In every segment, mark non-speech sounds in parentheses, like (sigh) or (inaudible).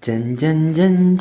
짠짠짠짠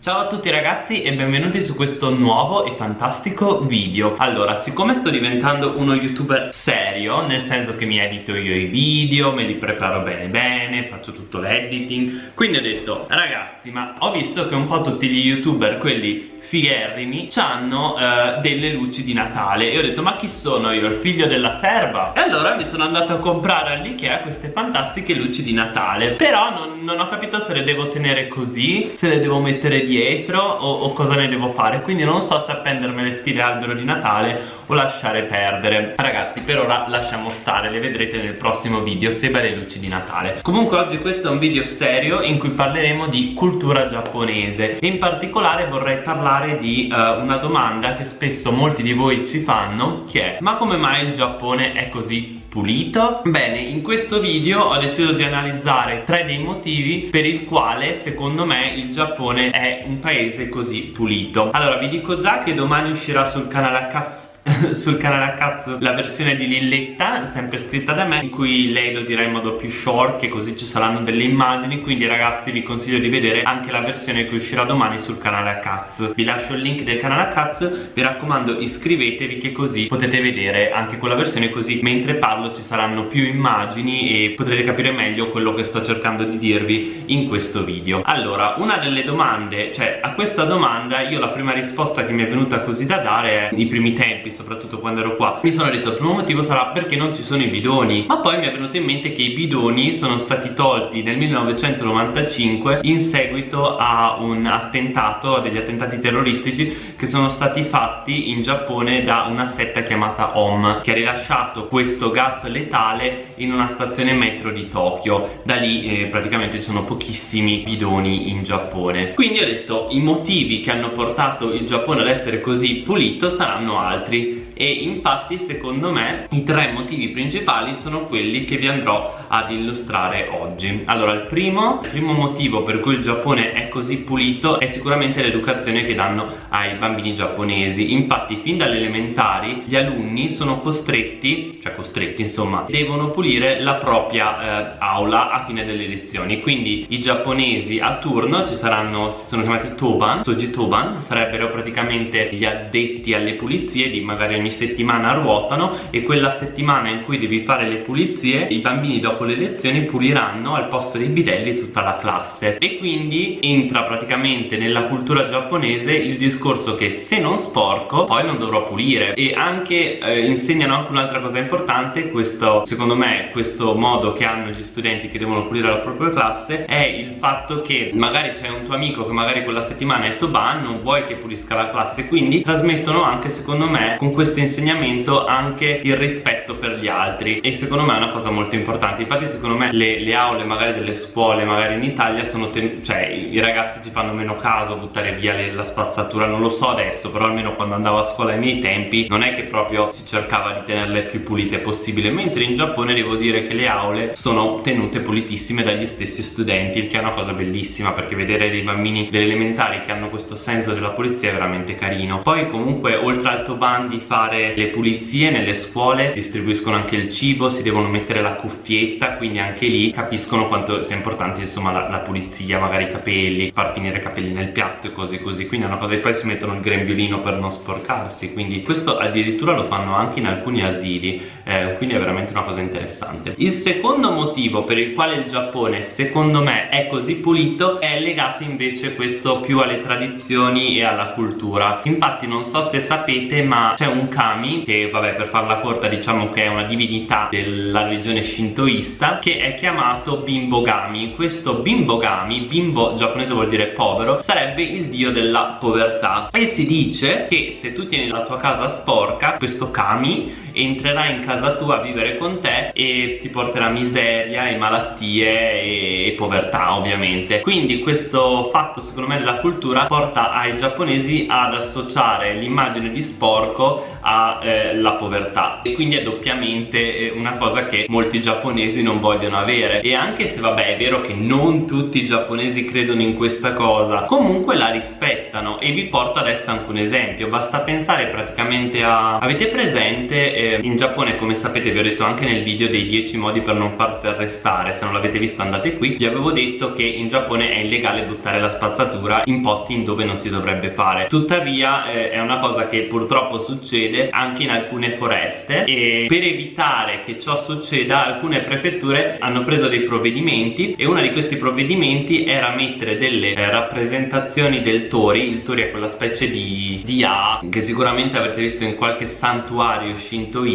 자 tutti ragazzi e benvenuti su questo nuovo e fantastico video Allora, siccome sto diventando uno youtuber serio Nel senso che mi edito io i video, me li preparo bene bene Faccio tutto l'editing Quindi ho detto, ragazzi, ma ho visto che un po' tutti gli youtuber, quelli figherrimi hanno uh, delle luci di Natale e ho detto ma chi sono io? Il figlio della serva? E allora mi sono andato a comprare all'Ikea queste fantastiche luci di Natale però non, non, ho capito se le devo tenere così se le devo mettere dietro o, o cosa ne devo fare. Quindi non so se appendermele stile albero di Natale o lasciare perdere. Ragazzi per ora lasciamo stare le vedrete nel prossimo video se le luci di Natale. Comunque oggi questo è un video serio in cui parleremo di cultura giapponese. E in particolare vorrei parlare di uh, una domanda che spesso molti di voi ci fanno che è ma come mai il Giappone è così pulito? Bene, in questo video ho deciso di analizzare tre dei motivi per il quale secondo me il Giappone è un paese così pulito Allora vi dico già che domani uscirà sul canale H (laughs) sul canale a cazzo. La versione di Lilletta sempre scritta da me in cui lei lo dirà in modo più short che così ci saranno delle immagini. Quindi ragazzi vi consiglio di vedere anche la versione che uscirà domani sul canale a cazzo. Vi lascio il link del canale a cazzo. Vi raccomando iscrivetevi che così potete vedere anche quella versione così mentre parlo ci saranno più immagini e potrete capire meglio quello che sto cercando di dirvi in questo video. Allora una delle domande cioè a questa domanda io la prima risposta che mi è venuta così da dare è i primi tempi soprattutto quando ero qua. Mi sono detto il primo motivo sarà perché non ci sono i bidoni. Ma poi mi è venuto in mente che i bidoni sono stati tolti nel 1995 in seguito a un attentato a degli attentati terroristici che sono stati fatti in Giappone da una setta chiamata OM che ha rilasciato questo gas letale in una stazione metro di Tokyo. Da lì eh, praticamente ci sono pochissimi bidoni in Giappone. Quindi ho detto i motivi che hanno portato il Giappone ad essere così pulito saranno altri e infatti secondo me i tre motivi principali sono quelli che vi andrò ad illustrare oggi. Allora il primo, il primo motivo per cui il Giappone è così pulito è sicuramente l'educazione che danno ai bambini giapponesi. Infatti fin dalle elementari gli alunni sono costretti cioè costretti insomma devono pulire la propria eh, aula a fine delle lezioni. Quindi i giapponesi a turno ci saranno sono chiamati toban soji toban sarebbero praticamente gli addetti alle pulizie di magari ogni settimana ruotano e quella settimana in cui devi fare le pulizie i bambini dopo le lezioni puliranno al posto dei bidelli tutta la classe. E quindi entra praticamente nella cultura giapponese il discorso che se non sporco poi non dovrò pulire. E anche eh, insegnano anche un'altra cosa importante questo secondo me questo modo che hanno gli studenti che devono pulire la propria classe è il fatto che magari c'è un tuo amico che magari quella settimana è Toban non vuoi che pulisca la classe. Quindi trasmettono anche secondo me con questo insegnamento anche il rispetto per gli altri. E secondo me è una cosa molto importante. Infatti secondo me le, le aule magari delle scuole magari in Italia sono cioè i ragazzi ci fanno meno caso a buttare via le, la spazzatura. Non lo so adesso però almeno quando andavo a scuola ai miei tempi non è che proprio si cercava di tenerle più pulite possibile. Mentre in Giappone devo dire che le aule sono tenute pulitissime dagli stessi studenti il che è una cosa bellissima perché vedere dei bambini delle elementari che hanno questo senso della pulizia è veramente carino. Poi comunque oltre al Toban di fare le pulizie nelle scuole distribuiscono anche il cibo si devono mettere la cuffietta quindi anche lì capiscono quanto sia importante insomma la, la pulizia magari i capelli far finire i capelli nel piatto e così così. Quindi è una cosa e poi si mettono il grembiulino per non sporcarsi quindi questo addirittura lo fanno anche in alcuni asili eh, quindi è veramente una cosa interessante. Il secondo motivo per il quale il Giappone secondo me è così pulito è legato invece questo più alle tradizioni e alla cultura. Infatti non so se sapete ma c'è un kami che vabbè per farla corta diciamo che è una divinità della religione shintoista che è chiamato bimbogami questo bimbogami bimbo giapponese vuol dire povero sarebbe il dio della povertà. E si dice che se tu tieni la tua casa sporca questo kami entrerà in casa tua a vivere con te e ti porterà miseria e malattie e, e povertà ovviamente. Quindi questo fatto secondo me della cultura porta ai giapponesi ad associare l'immagine di sporco alla eh, povertà. E quindi è doppiamente eh, una cosa che molti giapponesi non vogliono avere. E anche se vabbè è vero che non tutti i giapponesi credono in questa cosa comunque la rispettano e vi porto adesso anche un esempio. Basta pensare praticamente a avete presente eh, in Giappone come sapete vi ho detto anche nel video dei 10 modi per non farsi arrestare. Se non l'avete visto andate qui. Vi avevo detto che in Giappone è illegale buttare la spazzatura in posti in dove non si dovrebbe fare. Tuttavia eh, è una cosa che purtroppo succede anche in alcune foreste e per evitare che ciò succeda alcune prefetture hanno preso dei provvedimenti e uno di questi provvedimenti era mettere delle eh, rappresentazioni del tori. Il tori è quella specie di, di A che sicuramente avrete visto in qualche santuario shintoista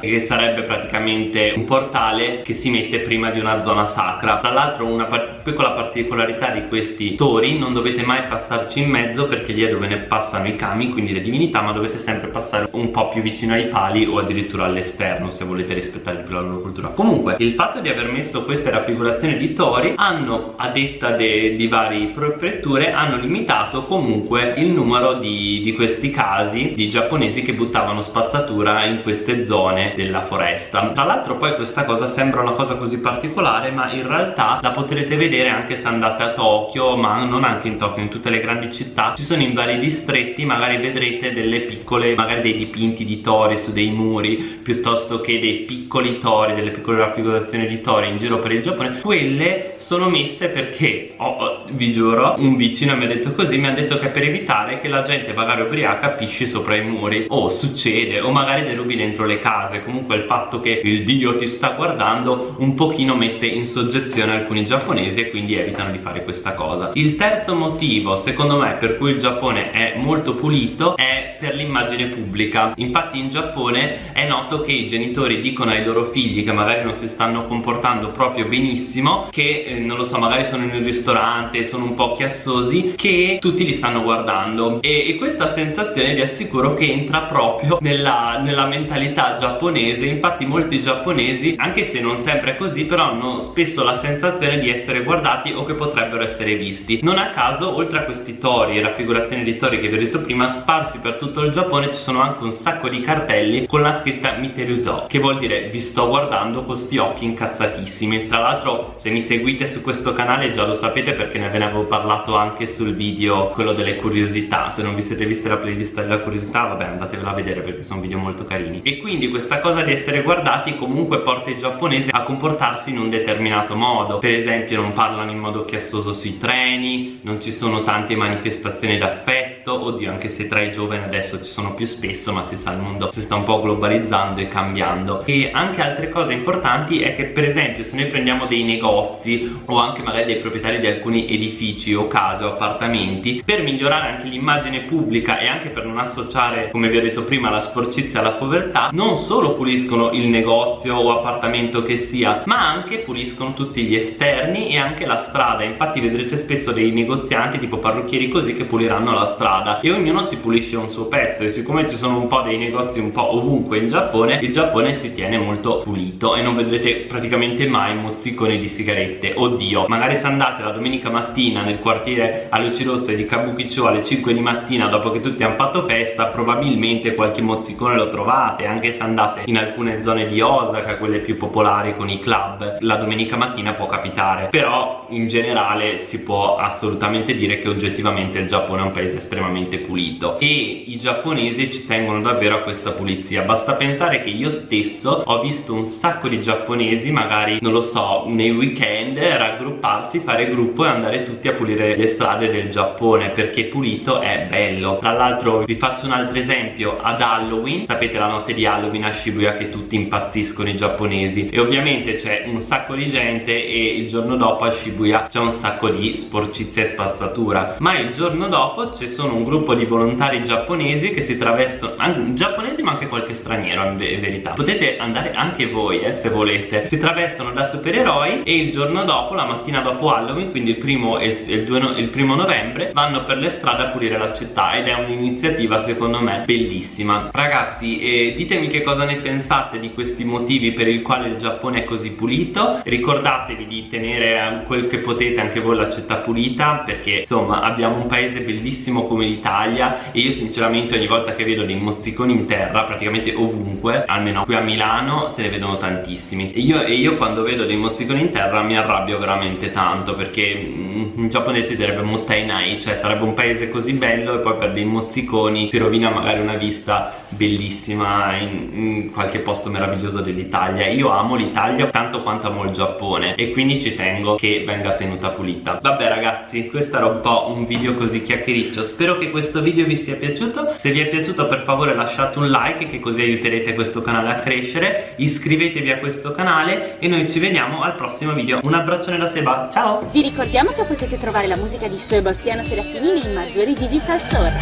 che sarebbe praticamente un portale che si mette prima di una zona sacra. Tra l'altro una part piccola particolarità di questi tori non dovete mai passarci in mezzo perché lì è dove ne passano i kami quindi le divinità ma dovete sempre passare un po' più vicino ai pali o addirittura all'esterno se volete rispettare più la loro cultura. Comunque il fatto di aver messo queste raffigurazioni di tori hanno a detta di vari prefetture hanno limitato comunque il numero di, di questi casi di giapponesi che buttavano spazzatura in queste zone della foresta. Tra l'altro poi questa cosa sembra una cosa così particolare ma in realtà la potrete vedere anche se andate a Tokyo ma non anche in Tokyo in tutte le grandi città. Ci sono in vari distretti magari vedrete delle piccole magari dei dipinti di tori su dei muri piuttosto che dei piccoli tori delle piccole raffigurazioni di tori in giro per il Giappone. Quelle sono messe perché oh, oh, vi giuro un vicino mi ha detto così mi ha detto che per evitare che la gente magari ubriaca pisci sopra i muri. O succede o magari derubi dentro le case. Comunque il fatto che il dio ti sta guardando un pochino mette in soggezione alcuni giapponesi e quindi evitano di fare questa cosa. Il terzo motivo secondo me per cui il Giappone è molto pulito è per l'immagine pubblica. Infatti in Giappone è noto che i genitori dicono ai loro figli che magari non si stanno comportando proprio benissimo che eh, non lo so magari sono in un ristorante sono un po' chiassosi che tutti li stanno guardando. E, e questa sensazione vi assicuro che entra proprio nella, nella mentalità giapponese infatti molti giapponesi anche se non sempre è così però hanno spesso la sensazione di essere guardati o che potrebbero essere visti. Non a caso oltre a questi tori e raffigurazioni di tori che vi ho detto prima sparsi per tutto il Giappone ci sono anche un sacco di cartelli con la scritta Miteruzo che vuol dire vi sto guardando con sti occhi incazzatissimi tra l'altro se mi seguite su questo canale già lo sapete perché ne ve ne avevo parlato anche sul video quello delle curiosità. Se non vi siete viste la playlist della curiosità vabbè andatevela a vedere perché sono video molto carini. E quindi questa cosa di essere guardati comunque porta i giapponesi a comportarsi in un determinato modo. Per esempio non parlano in modo chiassoso sui treni non ci sono tante manifestazioni d'affetto oddio anche se tra i giovani adesso ci sono più spesso ma si sa il mondo si sta un po' globalizzando e cambiando. E anche altre cose importanti è che per esempio se noi prendiamo dei negozi o anche magari dei proprietari di alcuni edifici o case o appartamenti per migliorare anche l'immagine pubblica e anche per non associare come vi ho detto prima la sporcizia alla povertà non solo puliscono il negozio o appartamento che sia ma anche puliscono tutti gli esterni e anche la strada. Infatti vedrete spesso dei negozianti tipo parrucchieri così che puliranno la strada e ognuno si pulisce un suo pezzo e siccome ci sono un po' dei negozi un po' ovunque in Giappone il Giappone si tiene molto pulito e non vedrete praticamente mai mozziconi di sigarette. Oddio magari se andate la domenica mattina nel quartiere a luci rosse di Kabukicho alle 5 di mattina dopo che tutti hanno fatto festa probabilmente qualche mozzicone lo trovate anche se andate in alcune zone di Osaka quelle più popolari con i club. La domenica mattina può capitare però in generale si può assolutamente dire che oggettivamente il Giappone è un paese estremamente pulito. E i giapponesi ci tengono davvero a questa pulizia. Basta pensare che io stesso ho visto un sacco di giapponesi magari non lo so nei weekend raggrupparsi fare gruppo e andare tutti a pulire le strade del Giappone perché pulito è bello. Tra l'altro vi faccio un altro esempio. Ad Halloween sapete la notte di Halloween a Shibuya che tutti impazziscono i giapponesi. E ovviamente c'è un sacco di gente e il giorno dopo a Shibuya c'è un sacco di sporcizia e spazzatura. Ma il giorno dopo ci sono un gruppo di volontari giapponesi che si travestono giapponesi ma anche qualche straniero in verità. Potete andare anche voi eh, se volete. Si travestono da supereroi e il giorno dopo la mattina dopo Halloween quindi il primo, e il, il, il primo novembre vanno per le strade a pulire la città ed è un'iniziativa secondo me bellissima. Ragazzi eh, ditemi che cosa ne pensate di questi motivi per il quale il Giappone è così pulito. Ricordatevi di tenere quel che potete anche voi la città pulita perché insomma abbiamo un paese bellissimo come l'Italia e io sinceramente ogni volta che vedo dei mozziconi in terra praticamente ovunque almeno qui a Milano se ne vedono tantissimi. E io, e io quando vedo dei mozziconi in terra mi arrabbio veramente tanto perché mm, in giapponese direbbe mottainai cioè sarebbe un paese così bello e poi per dei mozziconi si rovina magari una vista bellissima in, in qualche posto meraviglioso dell'Italia. Io amo l'Italia tanto quanto amo il Giappone e quindi ci tengo che venga tenuta pulita. Vabbè ragazzi questo era un po' un video così chiacchiericcio spero che questo video vi sia piaciuto. Se vi è piaciuto per favore lasciate un like che così aiuterete questo canale a crescere. Iscrivetevi a questo canale e noi ci vediamo al prossimo video. Un abbraccione da Seba. Ciao! Vi ricordiamo che potete trovare la musica di Sebastiano Serafini nei maggiori digital store